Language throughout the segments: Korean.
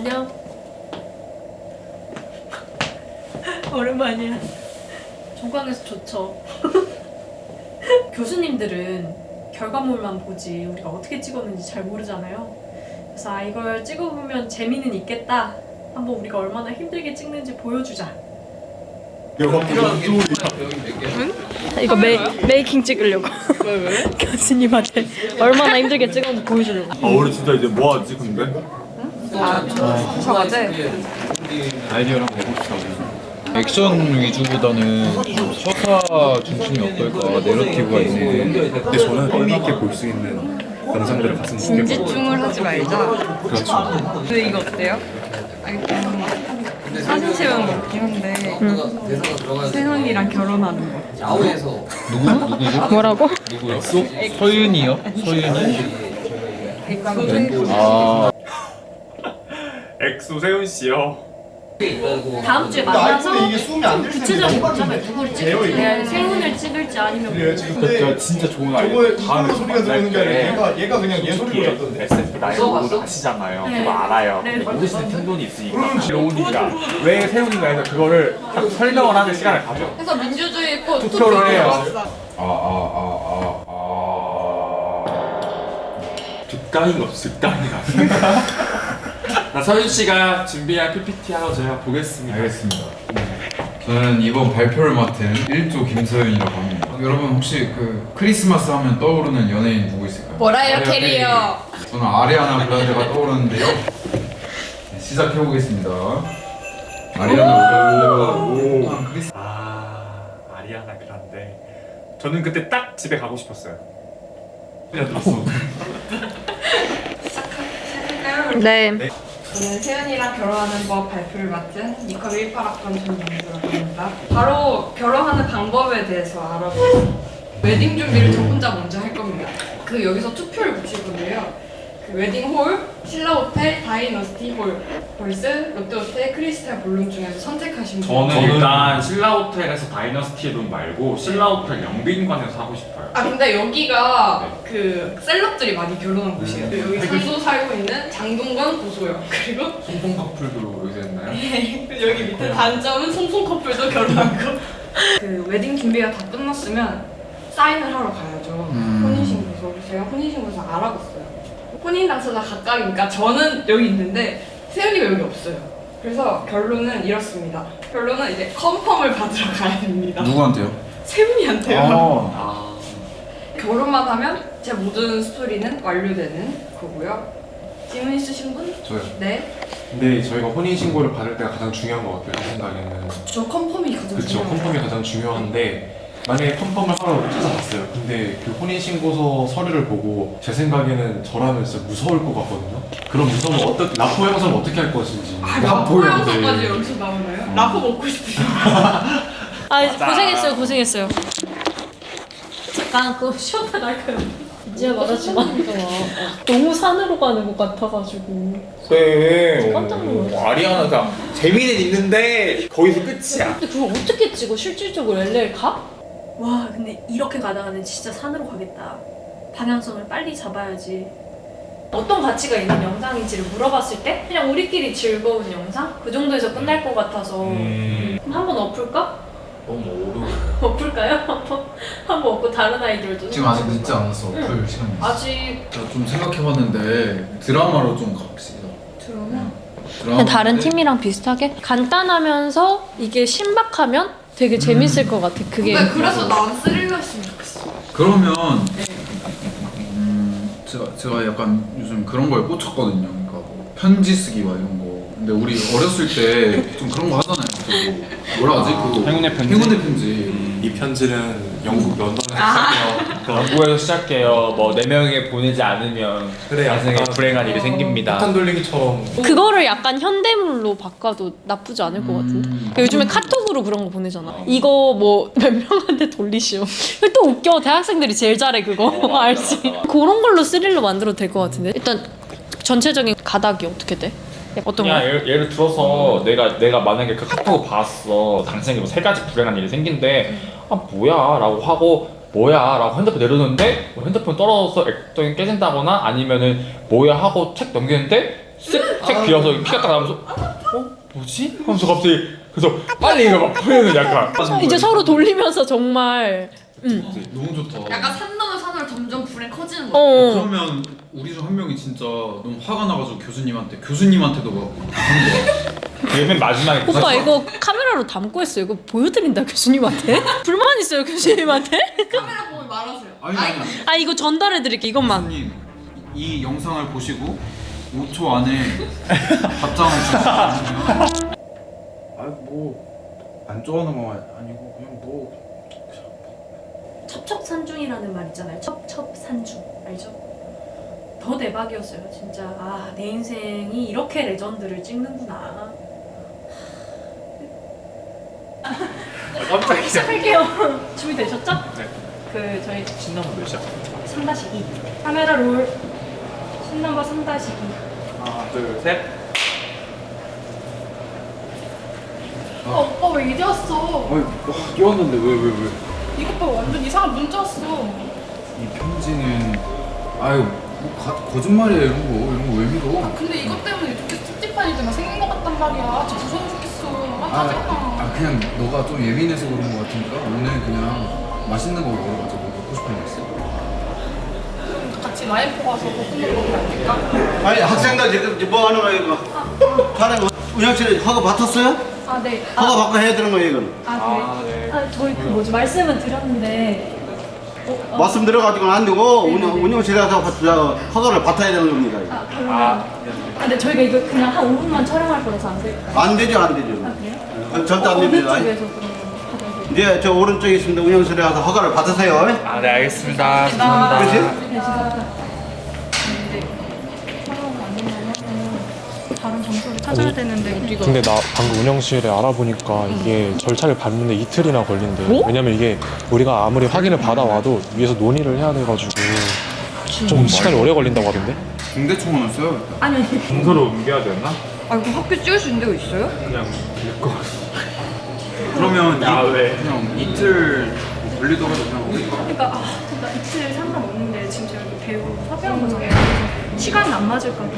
안녕. 오랜만이야. 종강에서 좋죠. 교수님들은 결과물만 보지 우리가 어떻게 찍었는지 잘 모르잖아요. 그래서 아 이걸 찍어보면 재미는 있겠다. 한번 우리가 얼마나 힘들게 찍는지 보여주자. 이거 메, 메이킹 찍으려고. 왜 왜? 교수님한테 얼마나 힘들게 찍었는지 보여주려고. 아 우리 진짜 이제 뭐 하지 근데? 저 어제 아이디어를 한번 해봅시다. 액션 위주보다는 서사 중심이 어떨까 내러티브가 있는데 근데 저는 의미 있게 볼 수 있는 영상들을 봤으면 좋겠고 집중을 하지 말자. 그렇죠 근데 이거 어때요? 사진 채우는 거 없긴 한데 세훈이랑 결혼하는 거. 누구 누구죠? 뭐라고? 누구요? 서윤이요? 서윤이? 엑소세 아 엑소 세훈 씨요. 다음 주에 만나서 구체적인 거점을 누구를 찍을지 내가 세훈을 찍을지 아니면 진짜 진짜 좋은 아이디어 다음에 소리가 들리는 게 아니라 얘가 얘가 그냥 얘 소리 같던데. SF 나이브 아시잖아요. 네. 그거 알아요. 네. 모르시는 팀돈이 있으니까 로운이가 왜 세훈인가 해서 그거를 딱 설명을 하는 시간을 가져. 그래서 민주주의 꽃 투표를 해요. 아, 아, 아, 득당이가 없어 득당이가 나 서윤 씨가 준비한 PPT 하나 제가 보겠습니다 알겠습니다. 저는 이번 발표를 맡은 1조 김서윤이라고 합니다. 여러분 혹시 그 크리스마스 하면 떠오르는 연예인 누구 있을까요? 뭐라요 캐리어? 저는 아리아나 그란데가 떠오르는데요. 네, 시작해 보겠습니다. 아리아나 크리스 아 아리아나 그란데 저는 그때 딱 집에 가고 싶었어요 네. 저는 세훈이랑 결혼하는 법 발표를 맡은 니컵 18학번 전영주라고 합니다. 바로 결혼하는 방법에 대해서 알아보겠습니다. 웨딩 준비를 저 혼자 먼저 할 겁니다. 그 여기서 투표를 붙일 건데요. 그 웨딩 홀, 신라 호텔, 다이너스티 홀, 벌스, 롯데 호텔, 크리스탈 볼룸 중에서 선택하시면 돼요. 저는 일단 신라 호텔에서 다이너스티 룸 말고 신라 호텔 영빈관에서 하고 싶어요. 아 근데 여기가 그 celeb들이 많이 결혼한 곳이에요. 여기 선수 살고 있는 장동건, 고소영 그리고 송송 커플도 여기서 했나요? 여기 밑에 단점은 송송 커플도 결혼한 거. 그 웨딩 준비가 다 끝났으면 사인을 하러 가야죠. 음. 혼인신고서. 제가 혼인신고서 알아봤어요. 혼인 당사자 각각이니까 저는 여기 있는데 세훈이가 여기 없어요. 그래서 결론은 이렇습니다. 결론은 이제 confirm을 받으러 가야 됩니다. 누구한테요? 세훈이한테요. 아, 결혼만 하면 제 모든 스토리는 완료되는 거고요. 질문 있으신 분? 저요. 네. 근데 저희가 혼인 신고를 받을 때가 가장 중요한 것 같아요. 제 생각에는. 저 confirm이 가장 그렇죠. 중요해요. confirm이 가장 중요한데 만약에 confirm을 하러 찾아갔어요. 근데 그 혼인 신고서 서류를 보고 제 생각에는 저라면 진짜 무서울 것 같거든요. 그럼 무서우면 어떻게 라포 형사는 어떻게 할 것인지. 아, 라포 영상까지 네. 여기서 나오나요? 라포 먹고 싶으세요? 아 고생했어요 고생했어요. 잠깐 그거 쉬었다 갈까요? 이제 말하지 마. 너무 산으로 가는 것 같아가지고. 그래 깜짝 놀랐어. 아리아나가 재미는 있는데 거기서 끝이야 근데 그걸 어떻게 찍어? 실질적으로 LA 가? 와 근데 이렇게 가다가는 진짜 산으로 가겠다. 방향성을 빨리 잡아야지. 어떤 가치가 있는 영상인지를 물어봤을 때 그냥 우리끼리 즐거운 영상? 그 정도에서 끝날 것 같아서 음. 그럼 한번 엎을까? 너무 어려워요. 엎을까요? 한번 엎고 다른 아이디어도 지금 아직 늦지 않았어. 응. 풀 시간이 있어. 아직 좀 생각해봤는데 드라마로 좀 갑시다. 드라마? 드라마 그냥 다른 팀이랑 비슷하게 간단하면서 이게 신박하면 되게 재밌을 것 같아. 그게 근데 그래서 난 스릴러였으면 좋겠어. 그러면 음, 제가 제가 약간 요즘 그런 거에 꽂혔거든요. 그러니까 뭐 편지 쓰기 막 이런 거. 근데 우리 어렸을 때 좀 그런 거 하잖아요. 그 뭐라 하지? 행운의 편지? 행운의 편지. 이 편지는 영국 런던에서 시작해요. 영국에서 시작해요. 뭐 네 명에게 보내지 않으면 그래, 나중에 약간 불행한 일이 생깁니다. 폭탄 돌리기처럼 그거를 약간 현대물로 바꿔도 나쁘지 않을 것 같은데. 음. 요즘에 카톡으로 그런 거 보내잖아. 이거 뭐 몇 명한테 돌리시오. 또 웃겨. 대학생들이 제일 잘해 그거. 알지? 그런 걸로 스릴러 만들어도 될 것 같은데. 일단 전체적인 가닥이 어떻게 돼? 어떤 그냥 거? 예를, 예를 들어서 내가 내가 만약에 그 카톡을 봤어 당신에게 뭐세 가지 불행한 일이 생긴데 아 뭐야 라고 하고 뭐야 라고 핸드폰 내려놓는데 뭐 핸드폰 떨어져서 액정이 깨진다거나 아니면은 뭐야 하고 책 넘기는데 쓱책 비어서 피가 딱 나면서 어? 뭐지? 하면서 갑자기 그래서 빨리 이거 막 보내는 약간 이제 서로 돌리면서 정말 음. 너무 좋다. 약간 산 불에 커지는 거. 어. 그러면 우리 중 한 명이 진짜 너무 화가 나가지고 교수님한테 교수님한테도 막한 그게 맨 마지막에 오빠 이거 카메라로 담고 했어요. 이거 보여드린다 교수님한테. 불만 있어요 교수님한테? 카메라 보고 말하세요. 아니 아니 아 이거 전달해 드릴게 이것만. 교수님 이 영상을 보시고 5초 안에 답장을 주시면 아니 뭐안 좋아하는 건 아니고 그냥 뭐 첩첩산중이라는 말 있잖아요. 첩첩산중 알죠? 더 대박이었어요 진짜. 아 내 인생이 이렇게 레전드를 찍는구나. 깜짝이야. 시작할게요. 준비되셨죠? 네. 그 저희 신나면 몇 시야? 3-2 카메라 롤 신넘버 3-2 하나, 둘, 셋. 어, 오빠 왜 이제 왔어? 아니 와 끼웠는데 왜 왜 왜? 이것 봐 완전 이상한 문자 왔어. 이 편지는 아유 뭐 가, 거짓말이야 이런 거 이런 거 왜 믿어? 근데 이것 때문에 이렇게 찝찝하니까 생긴 것 같단 말이야. 진짜 무서워 죽겠어. 아, 짜증나. 아 그냥 너가 좀 예민해서 그런 거 같으니까 오늘 그냥 맛있는 거 먹으러 가자 뭐 먹고 싶은 거 있어? 같이 라이프 가서 볶음밥 갈까? 아니 학생들 지금 뭐 하는 거야 이거? 촬영 운영실에 허가 받았어요? 아 네. 허가 받고 해야 되는 거예요 이건. 아, 네. 아 저희 그 뭐지 말씀은 드렸는데 어, 어, 말씀 드려가지고는 안 되고 운영, 운영실에 가서 받- 저 허가를 받아야 되는 겁니다. 이거. 아 그러면 아, 근데 저희가 이거 그냥 한 5분만 촬영할 거라서 안 될까요? 안 되죠 안 되죠. 아 그래요? 어, 절대 안 어느 됩니다. 쪽에서 그러면 받아야 돼요? 이제 저 오른쪽에 있습니다. 운영실에 가서 허가를 받으세요. 아, 네, 알겠습니다. 죄송합니다. 그렇지? 네 지금 근데 촬영 안 되면 다른 장소를 찾아야 되는데 우리가 근데 나 방금 운영실에 알아보니까 이게 절차를 밟는데 이틀이나 걸린대. 뭐? 왜냐면 이게 우리가 아무리 확인을 받아와도 위에서 논의를 해야 돼가지고 좀 시간이 오래 걸린다고 하던데. 중대청원을 써야겠다. 아니 문서로 옮겨야 되나? 아 이거 학교 찍을 수 있는 데가 있어요? 그냥 읽고. 그러면 야, 이, 왜? 그냥 이틀 걸리더라도 그냥 그러니까 아 그러니까 이틀 상관없는데 지금 제가 배우 섭외한 거잖아요 시간이 안 맞을까 봐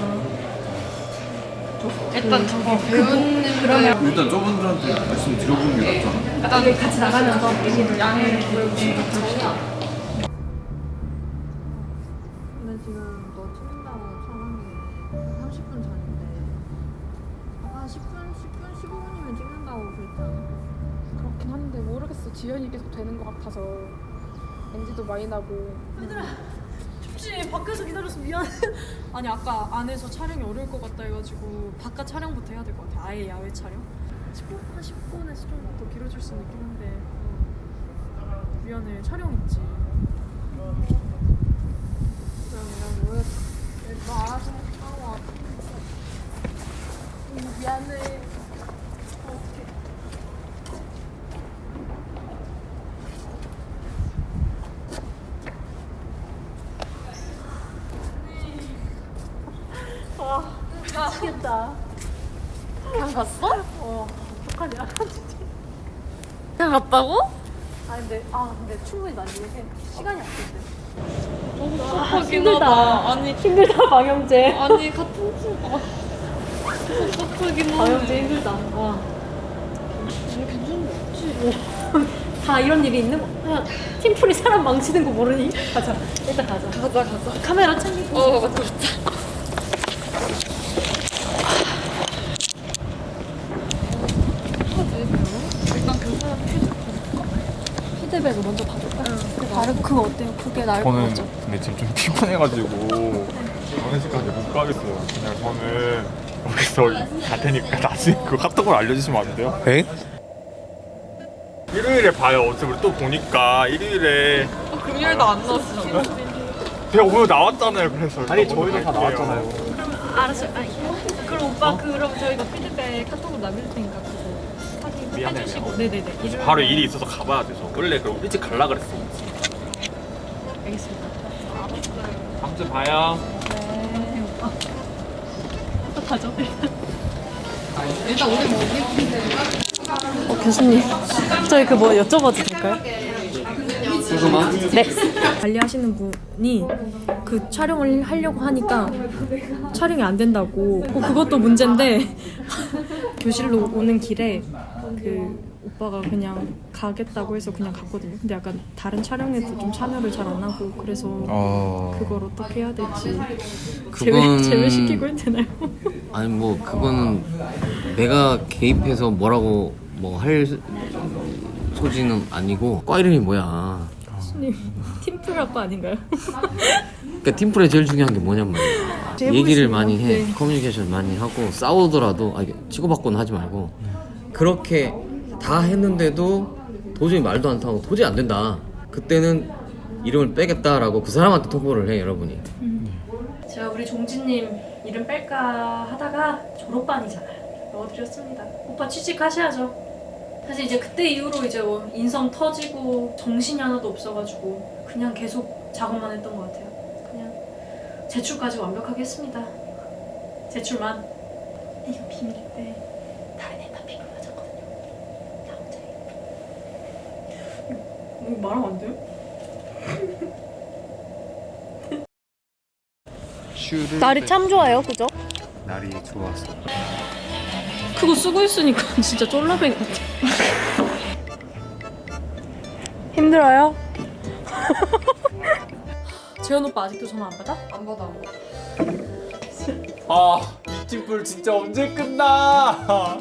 일단 저거 배우님 그러면 일단 저분들한테 말씀 드려보는 게 낫잖아. 일단 우리 같이 나가면서 얘기를 양해를 구해보시면 근데 지금 너 찍는다고 촬영이 한 30분 전인데 한 10분, 10분, 15분이면 찍는다고 그랬잖아 그렇긴 한데 모르겠어. 지연이 계속 되는 것 같아서 NG도 많이 나고. 혹시 밖에서 기다려서 미안. 아니 아까 안에서 촬영이 어려울 것 같다 해가지고 바깥 촬영부터 해야 될 것 같아. 아예 야외 촬영. 10분? 한 10분에서 좀 더 길어질 수는 있긴 한데. 어. 미안해. 촬영 있지. 내가 모르겠어 너 알아서 하고 미안해 미치겠다 그냥 갔어? 어 어떡하냐. 그냥 갔다고? 아 근데 아 근데 충분히 난 요새 시간이 없는데 아, 힘들다. 아니 힘들다 방영재 아니 같은 친구. 섭섭하긴 방영재 힘들다. 와. 괜찮은데 없지 다 이런 일이 있는 거? 야, 팀플이 사람 망치는 거 모르니? 가자. 일단 가자. 가자 가자. 카메라 챙기고. 어 맞다 맞다. 피드백을 먼저 받을까? 응. 다른 그거 어때요? 그게 나을 것 저는 같죠? 근데 지금 좀 피곤해가지고 장례식까지 못 가겠어요. 그냥 저는 여기서 갈 테니까 나중에 그 카톡으로 알려주시면 안 돼요? 에? 일요일에 봐요. 어차피 우리 또 보니까 일요일에 금요일도 안 나왔어. 제가 오늘 나왔잖아요. 그래서 아니 저희도 다 나왔잖아요. 알았어. 아니, 그럼 오빠 그럼 저희가 피드백 카톡으로 남길 테니까 미안해요. 해주시고. 네네네. 일요일 바로 일이 있어서 가봐야 돼서. 원래 그럼 일찍 갈라 그랬어. 알겠습니다. 다음 주에 봐요. 네, 오빠. 또 가죠. 일단 우리 뭐 어, 교수님, 저희 그 뭐 여쭤봐도 될까요? 네. 관리하시는 분이 그 촬영을 하려고 하니까 촬영이 안 된다고. 어, 그것도 문제인데 교실로 오는 길에 그 오빠가 그냥 가겠다고 해서 그냥 갔거든요. 근데 약간 다른 촬영에도 좀 참여를 잘 안 하고 그래서 어. 그걸 어떻게 해야 될지 그건- 제외 제외시키고 해야 되나요? 아니 뭐 그거는 내가 개입해서 뭐라고 뭐 할 소지는 아니고 과 이름이 뭐야 교수님 팀플학과 아닌가요? 그러니까 팀플에 제일 중요한 게 뭐냐면 얘기를. 많이 해 네. 커뮤니케이션 많이 하고 싸우더라도 아, 치고받고는 하지 말고 그렇게 다 했는데도 도저히 말도 안 통하고 도저히 안 된다 그때는 이름을 빼겠다라고 그 사람한테 통보를 해 여러분이 제가 우리 종진님 이름 뺄까 하다가 졸업반이잖아요. 넣어드렸습니다. 오빠 취직하셔야죠. 사실 이제 그때 이후로 이제 뭐 인성 터지고 정신이 하나도 없어가지고 그냥 계속 작업만 했던 것 같아요. 그냥 제출까지 완벽하게 했습니다. 제출만. 이거 비밀인데 다른 애다 비밀 맞았거든요. 나 혼자 이거 말하면 안 돼요? 날이 참 좋아요, 그죠? 날이 좋아서 그거 쓰고 있으니까 진짜 쫄라뱅 같아. 힘들어요? 재현 오빠 아직도 전화 안 받아? 안 받아. 아, 이 팀플 진짜 언제 끝나?